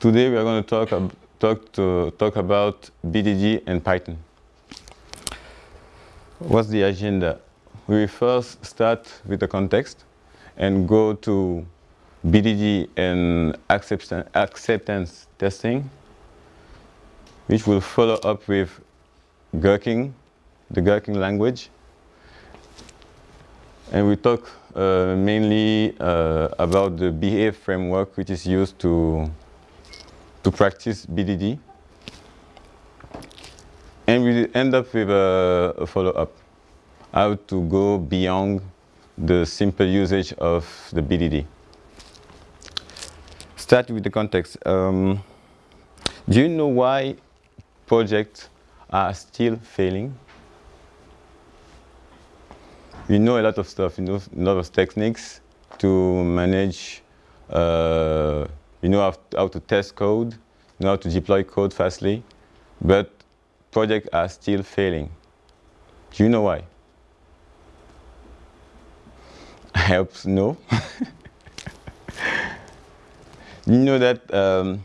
Today we are going to talk, ab talk, to, talk about BDD and Python. What's the agenda? We first start with the context and go to BDD and acceptance, acceptance testing, which will follow up with Gherkin, the Gherkin language. And we talk uh, mainly uh, about the Behave framework, which is used to, to practice BDD. And we end up with a, a follow-up, how to go beyond the simple usage of the BDD. Start with the context. Um, do you know why projects are still failing? You know a lot of stuff, you know a lot of techniques to manage, uh, you know how, to test code, you know how to deploy code fastly, but projects are still failing. Do you know why? helps no. you know that um,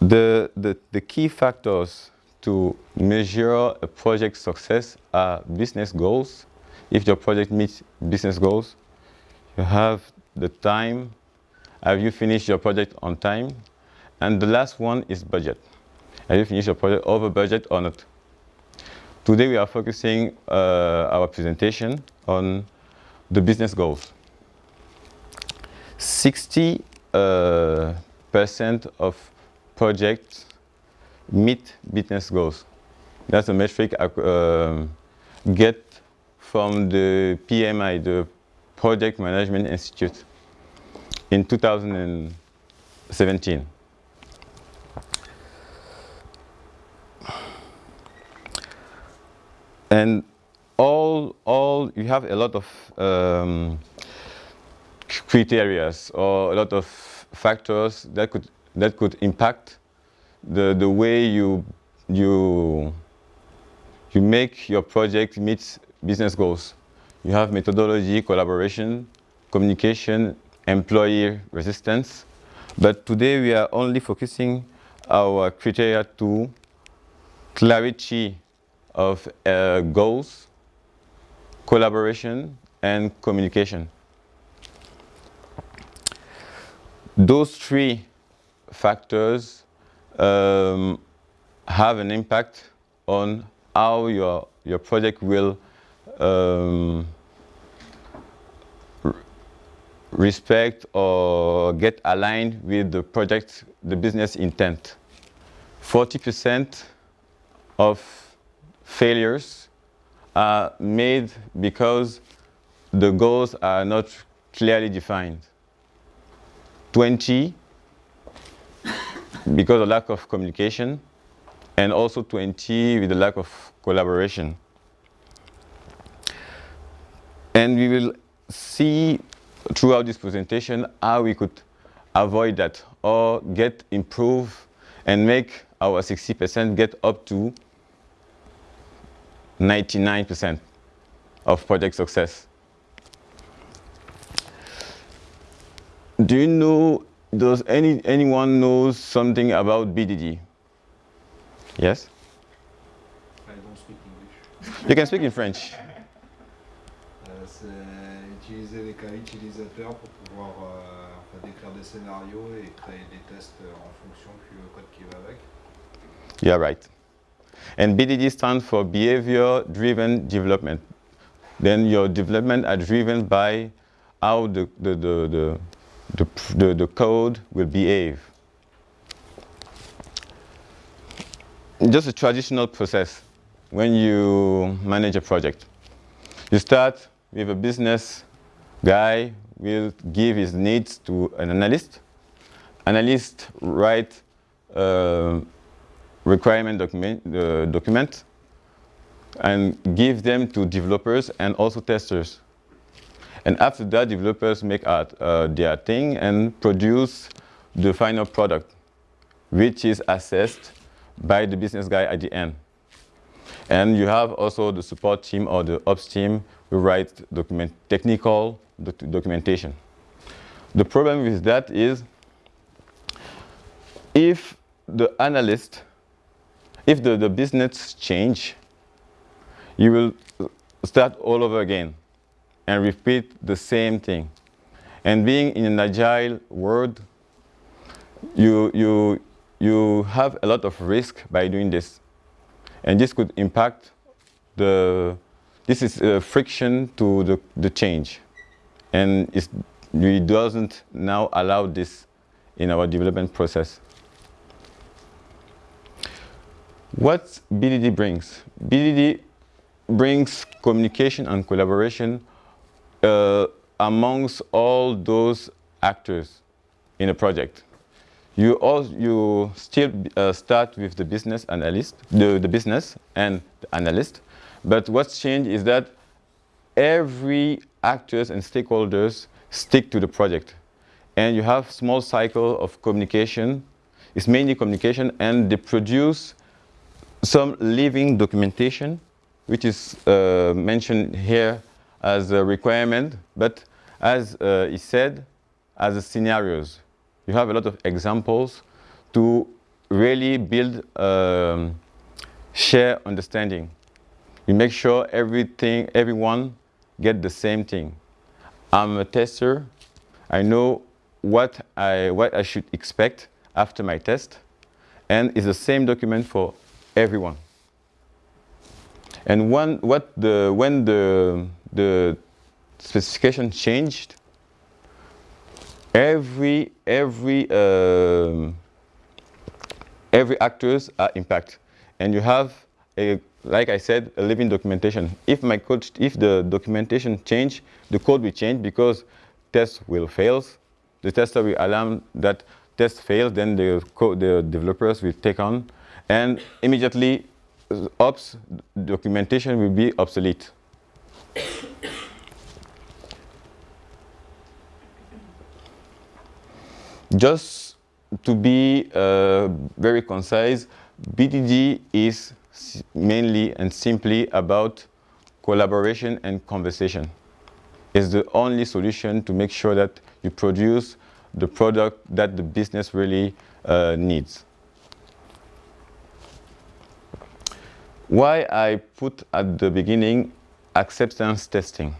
the, the, the key factors to measure a project success are business goals. If your project meets business goals, you have the time, have you finished your project on time? And the last one is budget. Have you finished your project over budget or not? Today we are focusing uh, our presentation on the business goals. 60 uh, percent of projects meet business goals. That's a metric I uh, get from the PMI, the Project Management Institute, in 2017. And all, all, you have a lot of um, criteria or a lot of factors that could, that could impact the, the way you, you, you make your project meet business goals. You have methodology, collaboration, communication, employee resistance. But today we are only focusing our criteria to clarity of uh, goals, collaboration, and communication. Those three factors um, have an impact on how your, your project will um, respect or get aligned with the project, the business intent. 40% of failures are made because the goals are not clearly defined. 20 because of lack of communication, and also 20 with the lack of collaboration. And we will see throughout this presentation how we could avoid that or get improve and make our 60% get up to 99% of project success. Do you know, does any, anyone knows something about BDD? Yes? I don't speak English. You can speak in French. Uh, Euh, utiliser les cas utilisateurs pour pouvoir euh, enfin, décrire des scénarios et créer des tests euh, en fonction puis le euh, code qui va avec. Yeah, right. And BDD stands for Behavior Driven Development. Then your development are driven by how the, the, the, the, the, the, the code will behave. Just a traditional process when you manage a project. You start with a business guy will give his needs to an analyst. Analyst write uh, requirement document, uh, document and give them to developers and also testers. And after that, developers make art, uh, their thing and produce the final product, which is assessed by the business guy at the end. And you have also the support team or the ops team who write document, technical doc documentation. The problem with that is if the analyst, if the, the business change, you will start all over again and repeat the same thing. And being in an agile world, you, you, you have a lot of risk by doing this. And this could impact the, this is a friction to the, the change. And it doesn't now allow this in our development process. What BDD brings? BDD brings communication and collaboration uh, amongst all those actors in a project. You, all, you still uh, start with the business analyst, the, the business and the analyst, but what's changed is that every actors and stakeholders stick to the project. And you have small cycle of communication. It's mainly communication, and they produce some living documentation, which is uh, mentioned here as a requirement, but as uh, he said, as a scenarios. You have a lot of examples to really build um, share understanding. You make sure everything, everyone get the same thing. I'm a tester. I know what I, what I should expect after my test. And it's the same document for everyone. And when, what the, when the, the specification changed, every, every, uh, every actors are impacted. And you have, a, like I said, a living documentation. If my code, if the documentation change, the code will change because test will fail. The tester will alarm that test fails, then the, code, the developers will take on, and immediately ops documentation will be obsolete. Just to be uh, very concise, BDD is mainly and simply about collaboration and conversation. It's the only solution to make sure that you produce the product that the business really uh, needs. Why I put at the beginning acceptance testing.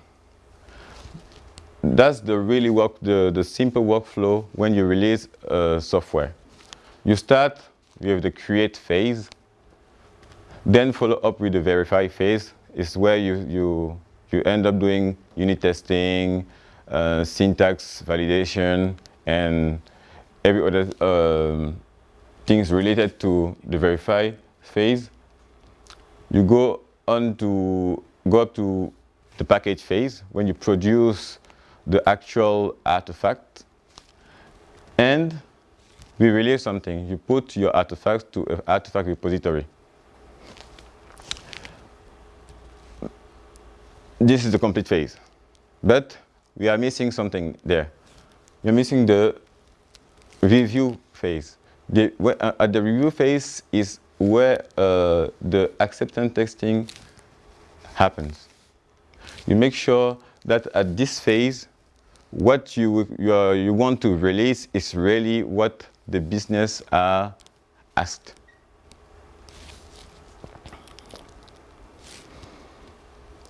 That's the really work, the, the simple workflow when you release uh, software. You start with the create phase, then follow up with the verify phase. Is where you, you, you end up doing unit testing, uh, syntax validation, and every other um, things related to the verify phase. You go on to go up to the package phase when you produce the actual artifact and we release something. You put your artifact to an artifact repository. This is the complete phase. But we are missing something there. We're missing the review phase. The, uh, at the review phase is where uh, the acceptance testing happens. You make sure that at this phase, what you, you, are, you want to release is really what the business are asked.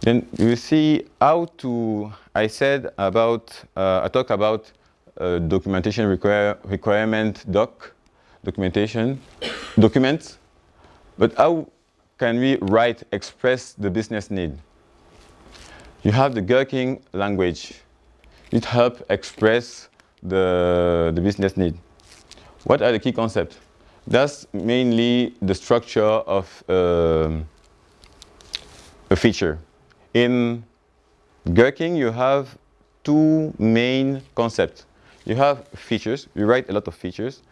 Then you see how to, I said about, uh, I talk about uh, documentation require, requirement doc, documentation, documents, but how can we write, express the business need? You have the Gherkin language. It helps express the, the business need. What are the key concepts? That's mainly the structure of um, a feature. In Gherkin, you have two main concepts. You have features. You write a lot of features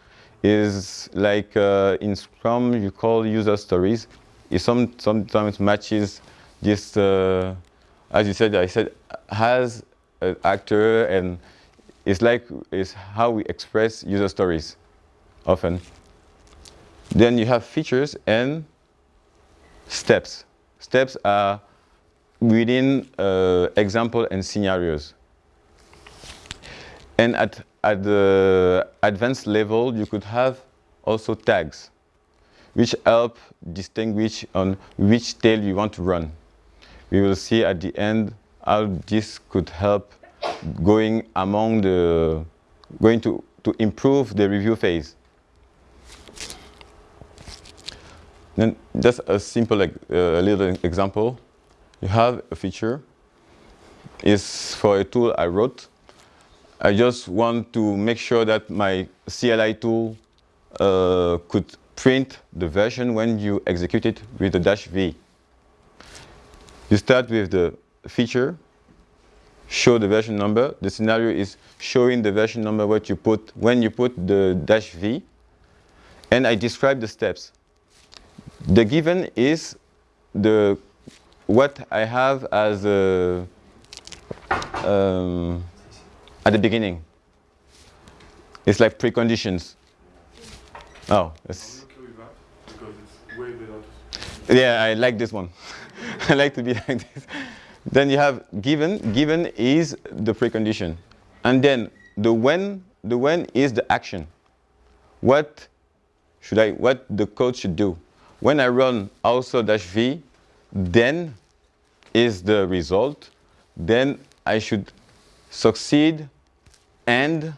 is like uh, in Scrum you call user stories. It some, sometimes matches this, uh, as you said, I said, has actor and it's like it's how we express user stories often. Then you have features and steps. Steps are within uh, example and scenarios. And at, at the advanced level, you could have also tags, which help distinguish on which tail you want to run. We will see at the end how this could help going among the, going to, to improve the review phase. Then just a simple uh, little example. You have a feature. It's for a tool I wrote. I just want to make sure that my CLI tool uh, could print the version when you execute it with the dash V. You start with the feature, show the version number. The scenario is showing the version number what you put when you put the dash V. And I describe the steps. The given is the what I have as a, um, at the beginning. It's like preconditions. Oh, that's, yeah, I like this one. I like to be like this. Then you have given. Given is the precondition, and then the when. The when is the action. What should I? What the code should do? When I run also dash v, then is the result. Then I should succeed and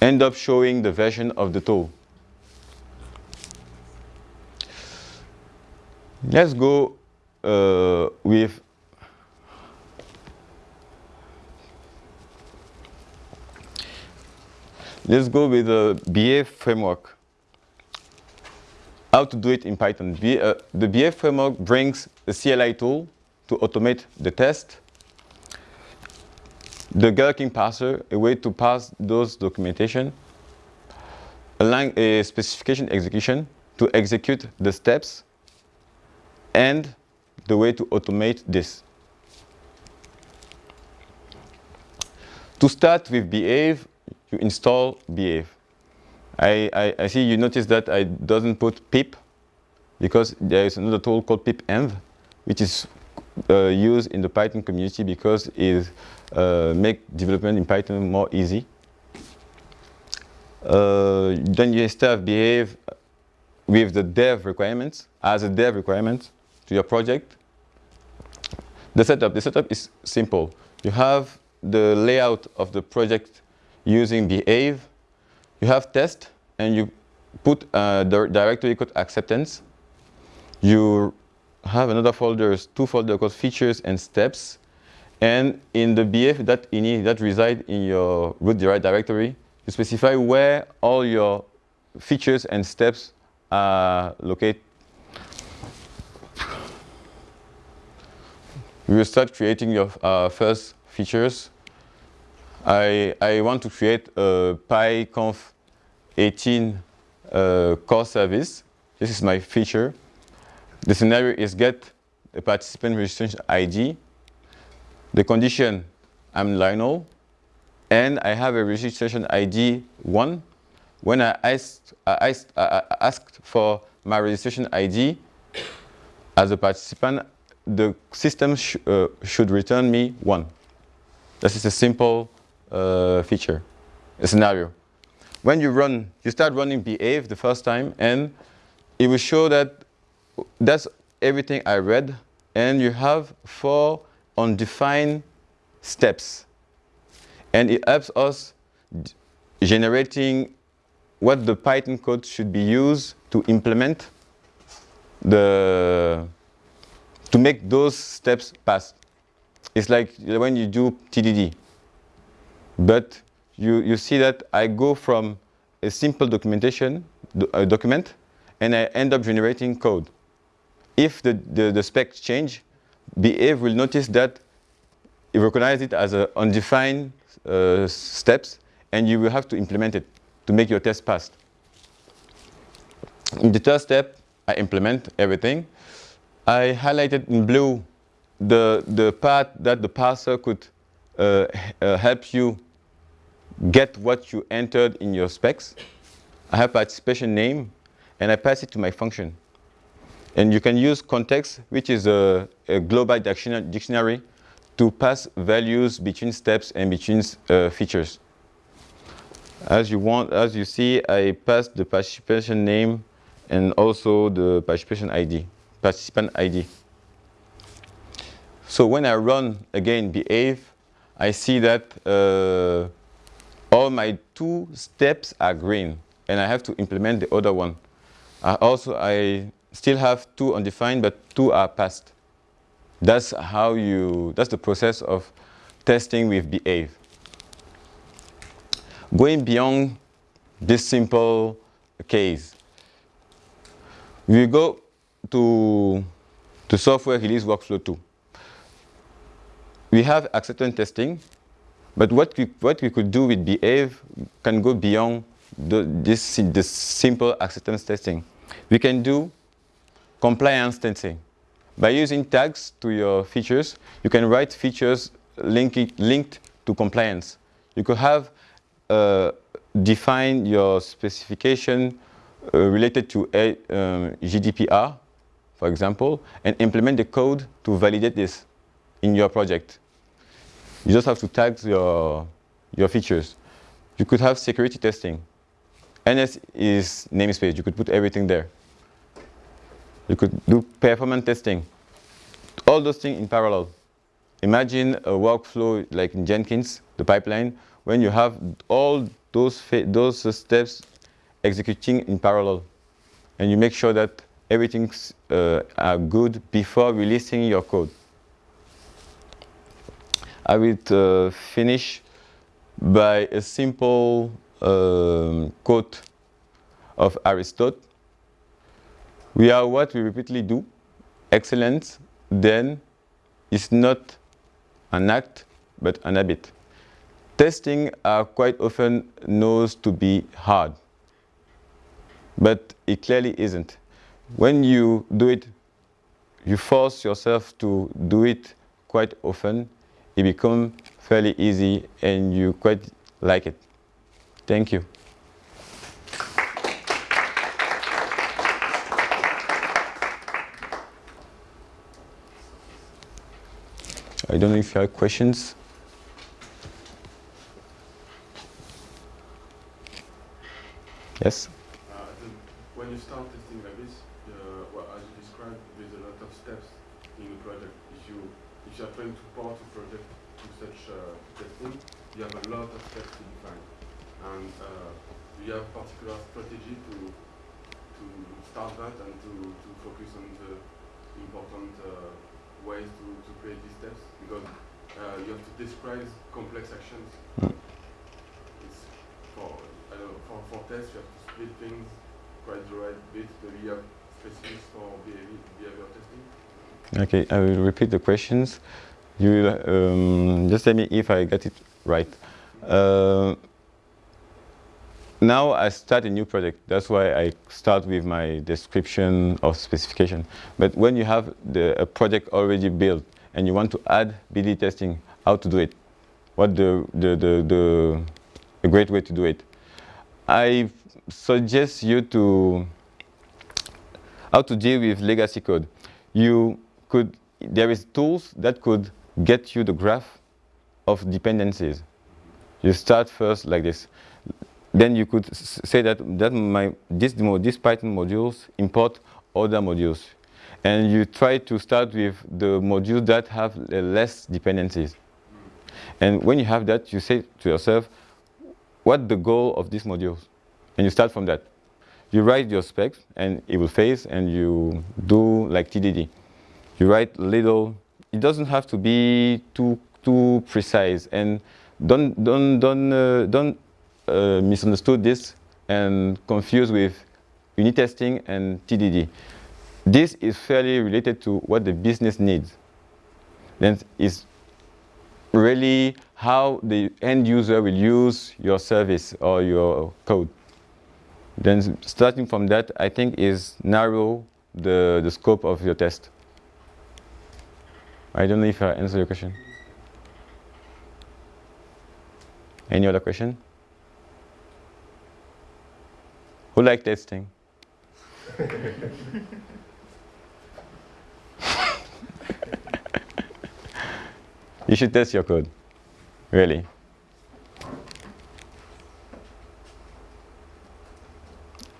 end up showing the version of the tool. Let's go uh, with Let's go with the Behave framework. How to do it in Python. B, uh, the Behave framework brings a CLI tool to automate the test. The Gherkin parser, a way to pass those documentation. A, a specification execution to execute the steps and the way to automate this. To start with Behave, you install Behave. I, I, I, see you notice that I doesn't put pip because there is another tool called pipenv, which is uh, used in the Python community because it uh, make development in Python more easy. Uh, then you install Behave with the dev requirements as a dev requirement to your project. The setup, the setup is simple. You have the layout of the project using behave. You have test and you put a directory called acceptance. You have another folder, two folders called features and steps. And in the behave that, in, that reside in your root directory, you specify where all your features and steps are located we will start creating your uh, first features. I, I want to create a PyConf 18 uh, core service. This is my feature. The scenario is get a participant registration ID. The condition, I'm Lionel, and I have a registration ID 1. When I asked, I asked, I asked for my registration ID as a participant, the system sh uh, should return me one. This is a simple uh, feature, a scenario. When you run, you start running behave the first time, and it will show that that's everything I read, and you have four undefined steps. And it helps us generating what the Python code should be used to implement the to make those steps pass. It's like when you do TDD. But you, you see that I go from a simple documentation, a document, and I end up generating code. If the, the, the specs change, Behave will notice that it recognizes it as a undefined uh, steps, and you will have to implement it to make your test pass. In the third step, I implement everything. I highlighted in blue the, the part that the parser could uh, uh, help you get what you entered in your specs. I have participation name, and I pass it to my function. And you can use context, which is a, a global dictionary, to pass values between steps and between uh, features. As you want, as you see, I pass the participation name and also the participation ID, participant ID. So when I run again behave, I see that uh, all my two steps are green and I have to implement the other one. I also, I still have two undefined, but two are passed. That's how you, that's the process of testing with behave. Going beyond this simple case, we go to, to software release workflow 2. We have acceptance testing, but what we, what we could do with behave can go beyond the, this, this simple acceptance testing. We can do compliance testing. By using tags to your features, you can write features link it, linked to compliance. You could have uh, define your specification uh, related to a, um, GDPR, for example, and implement the code to validate this in your project. You just have to tag your, your features. You could have security testing. NS is namespace. You could put everything there. You could do performance testing. All those things in parallel. Imagine a workflow like in Jenkins, the pipeline, when you have all those, those steps executing in parallel. And you make sure that everything's uh, are good before releasing your code. I will uh, finish by a simple um, quote of Aristotle. We are what we repeatedly do. Excellence, then, is not an act, but an habit. Testing are quite often known to be hard, but it clearly isn't. When you do it, you force yourself to do it quite often, it becomes fairly easy and you quite like it. Thank you. I don't know if you have questions. Yes? Uh, when you start testing like this, uh, well, as you described, there's a lot of steps in the project. If you if you are trying to port a project to such uh, testing, you have a lot of steps to define, and uh, you have particular strategy to to start that and to, to focus on the important uh, ways to, to create these steps because uh, you have to describe complex actions. It's for for, for tests, you have to split things quite the right bit. Maybe you have specifics for behavior, behavior testing? Okay, I will repeat the questions. You um, just tell me if I get it right. Uh, now I start a new project. That's why I start with my description of specification. But when you have the, a project already built and you want to add BD testing, how to do it? What the, the, the, the, a great way to do it? I suggest you to how to deal with legacy code. You could, there is tools that could get you the graph of dependencies. You start first like this. Then you could say that, that my, this, this Python modules import other modules. And you try to start with the modules that have less dependencies. And when you have that, you say to yourself, what the goal of these modules? And you start from that. You write your specs and it will phase and you do like TDD. You write little, it doesn't have to be too, too precise and don't, don't, don't, uh, don't uh, misunderstood this and confuse with unit testing and TDD. This is fairly related to what the business needs. Then it's really how the end user will use your service or your code. Then starting from that, I think is narrow the, the scope of your test. I don't know if I answered your question. Any other question? Who like testing? you should test your code, really.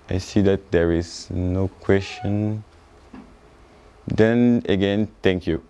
I see that there is no question. Then again, thank you.